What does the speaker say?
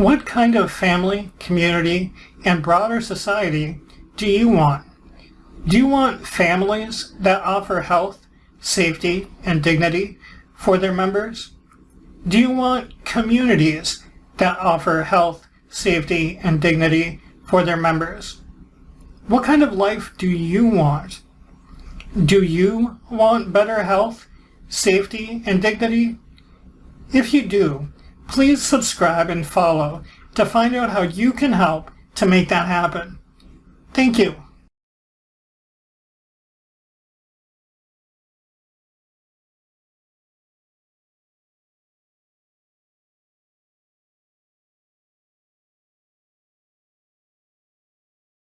What kind of family, community, and broader society do you want? Do you want families that offer health, safety, and dignity for their members? Do you want communities that offer health, safety, and dignity for their members? What kind of life do you want? Do you want better health, safety, and dignity? If you do, please subscribe and follow to find out how you can help to make that happen. Thank you.